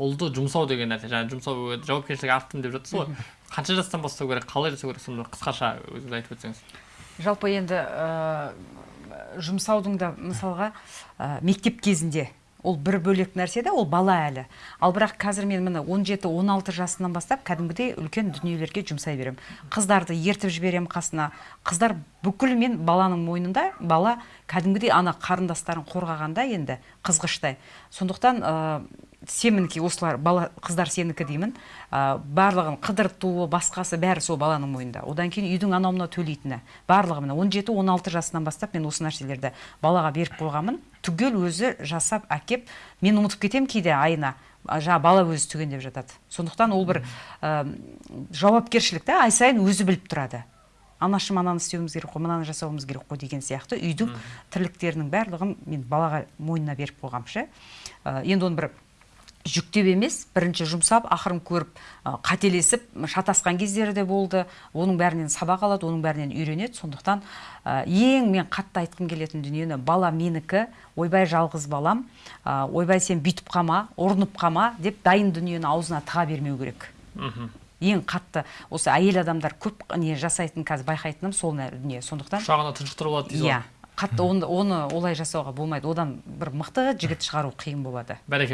ұлды жұмсау деген нәрсе жаңа жұмсау жауапкершілік арттым деп жатсыз ғой. Қанша жастан бастау керек қалай жасау керек соны қысқаша өзіңіз айтып өтсеңіз. Жалпы енді ә, жұмсаудың да мысалға ә, мектеп кезінде ол бір бөлек нәрсе да ол бала әлі. Ал бірақ қазір мен міне 17-16 жасынан бастап кәдімгідей үлкен дүниелерге жұмсай беремін. Қыздарды ертіп жіберемін қасына. Қыздар бүкіл мен баланың мойнында бала кәдімгідей ана қарындастарын қорғағанда енді қызғыштай. Сондықтан ә, сенікі осылар бала қыздар сенікі деймін. Ә, барлығын қыдыртуы басқасы бәрі сол баланың мойнында. Одан кейін үйдің анау мынау төлейтіні. Барлығы міне 17-16 жасынан бастап мен осы нәрселерді балаға беріп қойғанмын. Түгел өзі жасап әкеп мен ұмытып кетемін кейде айына. Жаңа бала өзі түгендеп жатады. Сондықтан ол бір ә, жауапкершілік та ай сайын өзі біліп тұрады. Анашым ананы істеуіміз керек қой мынаны жасауымыз керек қой деген сияқты үйдің тірліктерінің барлығын мен балаға мойнына беріп қойғанмын ше. Ә, енді оны бір жүктеп емес бірінші жұмсап ақырын көріп қателесіп шатасқан кездері де болды. Оның бәрінен сабақ алады оның бәрінен үйренеді. Сондықтан ә, ең мен қатты айтқым келетін дүниені бала менікі ойбай жалғыз балам ә, ойбай сен бүйтіп қалма ұрынып қалма деп дайын дүниені аузына тыға бермеу керек. Ең қатты осы әйел адамдар көп не жасайтын қазір байқайтыным сол дүние. Сондықтан құшағына тұншықтырып алады дейсіз ғой. иә қатты оны, оны олай жасауға болмайды. Одан бір мықты жігіт шығару қиын болады. Бәрекелді.